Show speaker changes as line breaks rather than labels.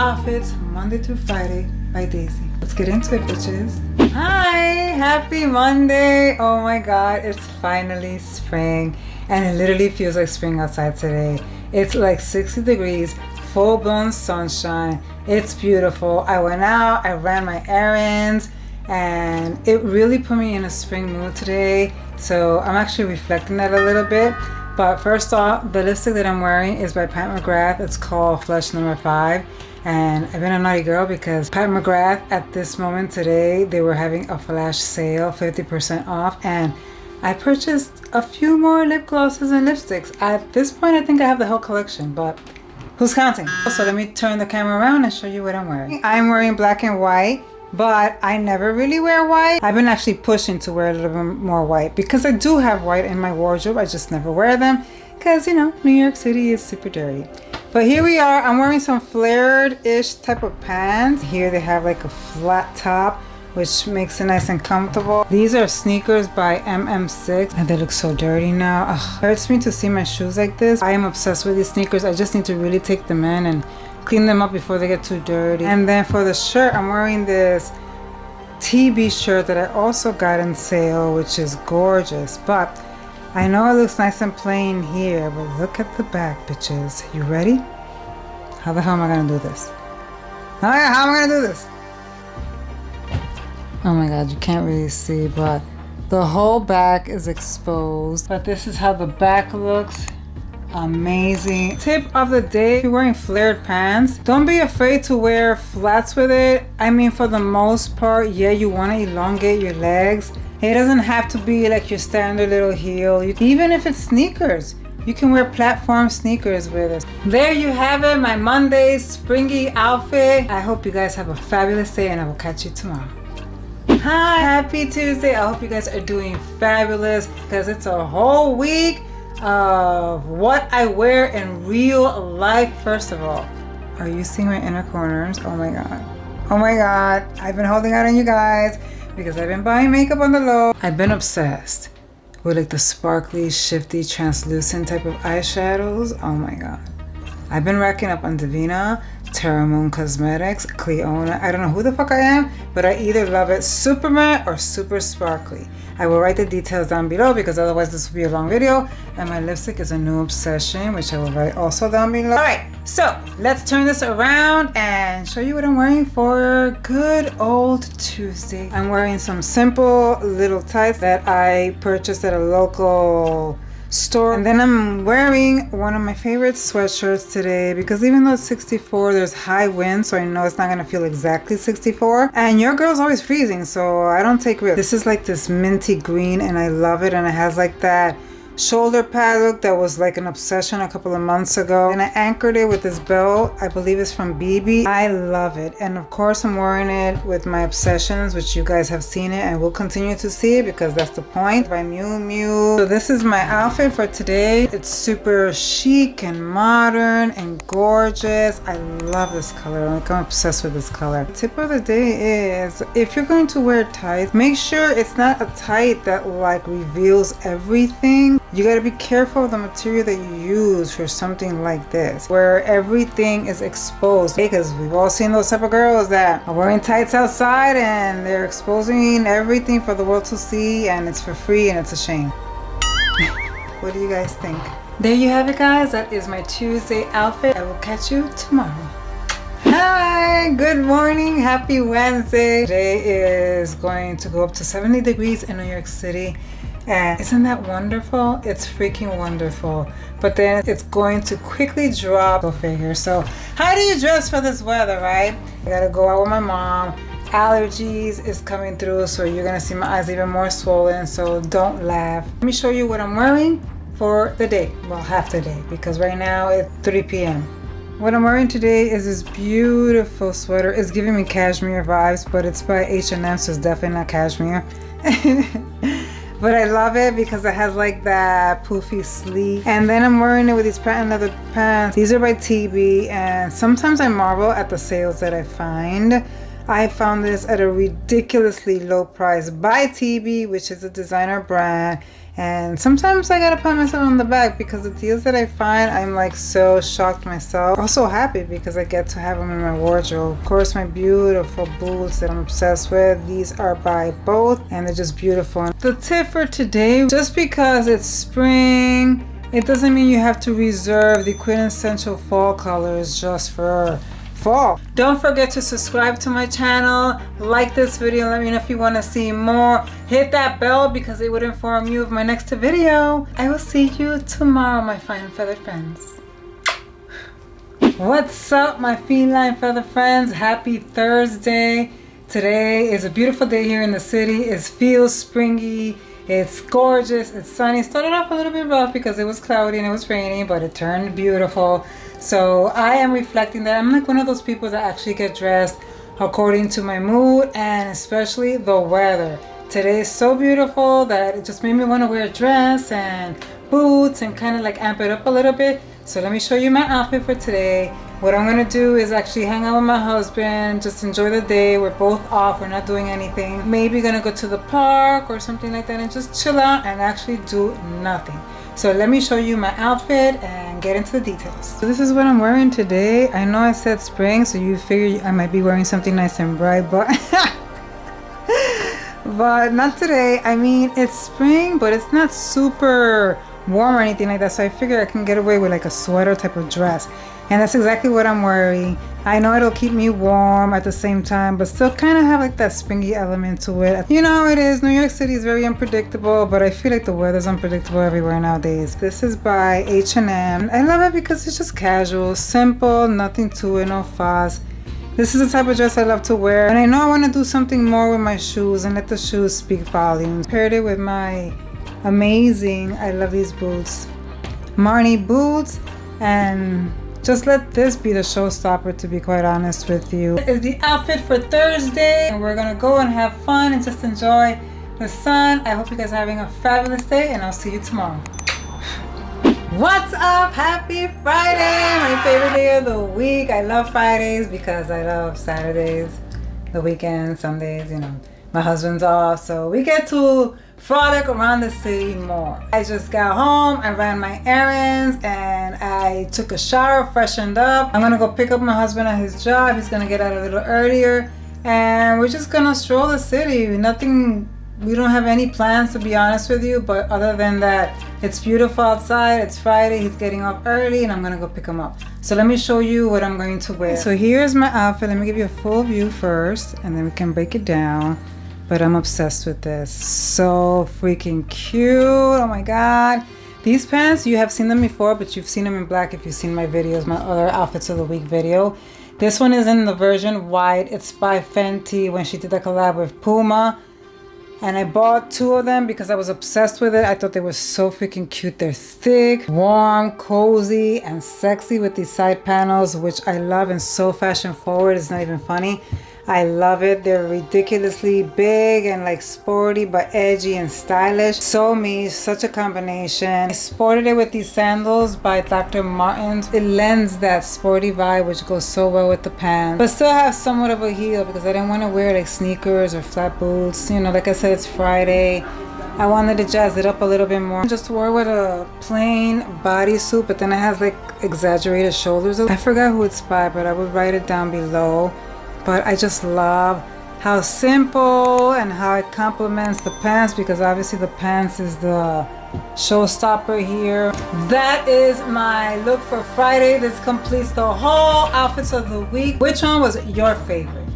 Outfits Monday through Friday by Daisy. Let's get into it, bitches. Hi, happy Monday. Oh my God, it's finally spring and it literally feels like spring outside today. It's like 60 degrees, full blown sunshine. It's beautiful. I went out, I ran my errands, and it really put me in a spring mood today. So I'm actually reflecting that a little bit. But first off, the lipstick that I'm wearing is by Pat McGrath. It's called Flesh Number 5. And I've been a naughty girl because Pat McGrath at this moment today, they were having a flash sale, 50% off. And I purchased a few more lip glosses and lipsticks. At this point, I think I have the whole collection, but who's counting? So let me turn the camera around and show you what I'm wearing. I'm wearing black and white but I never really wear white. I've been actually pushing to wear a little bit more white because I do have white in my wardrobe. I just never wear them because, you know, New York City is super dirty. But here we are. I'm wearing some flared-ish type of pants. Here they have like a flat top which makes it nice and comfortable. These are sneakers by MM6 and they look so dirty now. Ugh, hurts me to see my shoes like this. I am obsessed with these sneakers. I just need to really take them in and clean them up before they get too dirty. And then for the shirt, I'm wearing this TB shirt that I also got in sale, which is gorgeous. But I know it looks nice and plain here, but look at the back, bitches. You ready? How the hell am I gonna do this? How, how am I gonna do this? Oh my god, you can't really see, but the whole back is exposed. But this is how the back looks amazing tip of the day if you're wearing flared pants don't be afraid to wear flats with it i mean for the most part yeah you want to elongate your legs it doesn't have to be like your standard little heel you, even if it's sneakers you can wear platform sneakers with it there you have it my monday springy outfit i hope you guys have a fabulous day and i will catch you tomorrow hi happy tuesday i hope you guys are doing fabulous because it's a whole week of what I wear in real life. First of all, are you seeing my inner corners? Oh my God. Oh my God. I've been holding out on you guys because I've been buying makeup on the low. I've been obsessed with like the sparkly, shifty, translucent type of eyeshadows. Oh my God. I've been racking up on Devinah, Terra Moon Cosmetics, Clionadh. I don't know who the fuck I am, but I either love it super matte or super sparkly. I will write the details down below because otherwise this will be a long video. And my lipstick is a new obsession, which I will write also down below. All right, so let's turn this around and show you what I'm wearing for good old Tuesday. I'm wearing some simple little tights that I purchased at a local store. And then I'm wearing one of my favorite sweatshirts today because even though it's 64 there's high wind so I know it's not gonna feel exactly 64 and your girl's always freezing so I don't take risks. This is like this minty green and I love it and it has like that shoulder pad look that was like an obsession a couple of months ago. And I anchored it with this belt. I believe it's from BB I love it. And of course I'm wearing it with my obsessions which you guys have seen it and will continue to see because that's the point. By Miu Miu so this is my outfit for today. It's super chic and modern and gorgeous. I love this color. Like I'm obsessed with this color. Tip of the day is if you're going to wear tights make sure it's not a tight that like reveals everything you got to be careful of the material that you use for something like this, where everything is exposed. Because we've all seen those type of girls that are wearing tights outside and they're exposing everything for the world to see and it's for free and it's a shame. what do you guys think? There you have it guys, that is my Tuesday outfit. I will catch you tomorrow. Hi, good morning, happy Wednesday. Today is going to go up to 70 degrees in New York City isn't that wonderful? It's freaking wonderful. But then it's going to quickly drop. Go figure. So how do you dress for this weather, right? I gotta go out with my mom. Allergies is coming through, so you're gonna see my eyes even more swollen, so don't laugh. Let me show you what I'm wearing for the day. Well, half the day, because right now it's 3 p.m. What I'm wearing today is this beautiful sweater. It's giving me cashmere vibes, but it's by H&M, so it's definitely not cashmere. but I love it because it has like that poofy sleeve and then I'm wearing it with these patent leather pants. These are by TB and sometimes I marvel at the sales that I find. I found this at a ridiculously low price by TB which is a designer brand and sometimes I gotta pat myself on the back because the deals that I find, I'm like so shocked myself. Also happy because I get to have them in my wardrobe. Of course, my beautiful boots that I'm obsessed with. These are by both and they're just beautiful. The tip for today, just because it's spring, it doesn't mean you have to reserve the quintessential fall colors just for fall. Don't forget to subscribe to my channel, like this video, let me know if you want to see more. Hit that bell because it would inform you of my next video. I will see you tomorrow, my fine feather friends. What's up, my feline feather friends? Happy Thursday. Today is a beautiful day here in the city. It feels springy. It's gorgeous. It's sunny. Started off a little bit rough because it was cloudy and it was raining, but it turned beautiful. So I am reflecting that I'm like one of those people that actually get dressed according to my mood and especially the weather. Today is so beautiful that it just made me want to wear a dress and boots and kind of like amp it up a little bit. So let me show you my outfit for today. What I'm to do is actually hang out with my husband, just enjoy the day. We're both off, we're not doing anything. Maybe to go to the park or something like that and just chill out and actually do nothing. So let me show you my outfit and get into the details. So this is what I'm wearing today. I know I said spring, so you figure I might be wearing something nice and bright, but but not today. I mean, it's spring, but it's not super warm or anything like that. So I figure I can get away with like a sweater type of dress. And that's exactly what I'm wearing. I know it'll keep me warm at the same time, but still kind of have like that springy element to it. You know how it is. New York City is very unpredictable, but I feel like the weather's unpredictable everywhere nowadays. This is by H&M. I love it because it's just casual, simple, nothing to it, no fuss. This is the type of dress I love to wear. And I know I want to do something more with my shoes and let the shoes speak volumes. Paired it with my amazing, I love these boots, Marni boots and just let this be the showstopper to be quite honest with you. This is the outfit for Thursday and we're gonna go and have fun and just enjoy the sun. I hope you guys are having a fabulous day and I'll see you tomorrow. What's up? Happy Friday! My favorite day of the week. I love Fridays because I love Saturdays, the weekend, Sundays, you know. My husband's off, so we get to frolic around the city more. I just got home, I ran my errands, and I took a shower, freshened up. I'm gonna go pick up my husband at his job. He's gonna get out a little earlier, and we're just gonna stroll the city. Nothing, we don't have any plans to be honest with you, but other than that, it's beautiful outside, it's Friday, he's getting up early, and I'm gonna go pick him up. So let me show you what I'm going to wear. So here's my outfit. Let me give you a full view first, and then we can break it down but I'm obsessed with this. So freaking cute. Oh my God. These pants, you have seen them before, but you've seen them in black if you've seen my videos, my other outfits of the week video. This one is in the version white. It's by Fenty when she did the collab with Puma. And I bought two of them because I was obsessed with it. I thought they were so freaking cute. They're thick, warm, cozy, and sexy with these side panels, which I love and so fashion forward. It's not even funny. I love it. They're ridiculously big and like sporty but edgy and stylish. So me, such a combination. I sported it with these sandals by Dr. Martens. It lends that sporty vibe which goes so well with the pants. But still have somewhat of a heel because I didn't want to wear like sneakers or flat boots. You know, like I said, it's Friday. I wanted to jazz it up a little bit more. Just wore with a plain bodysuit, but then it has like exaggerated shoulders. I forgot who it's by, but I would write it down below but I just love how simple and how it complements the pants because obviously the pants is the showstopper here. That is my look for Friday. This completes the whole outfits of the week. Which one was your favorite?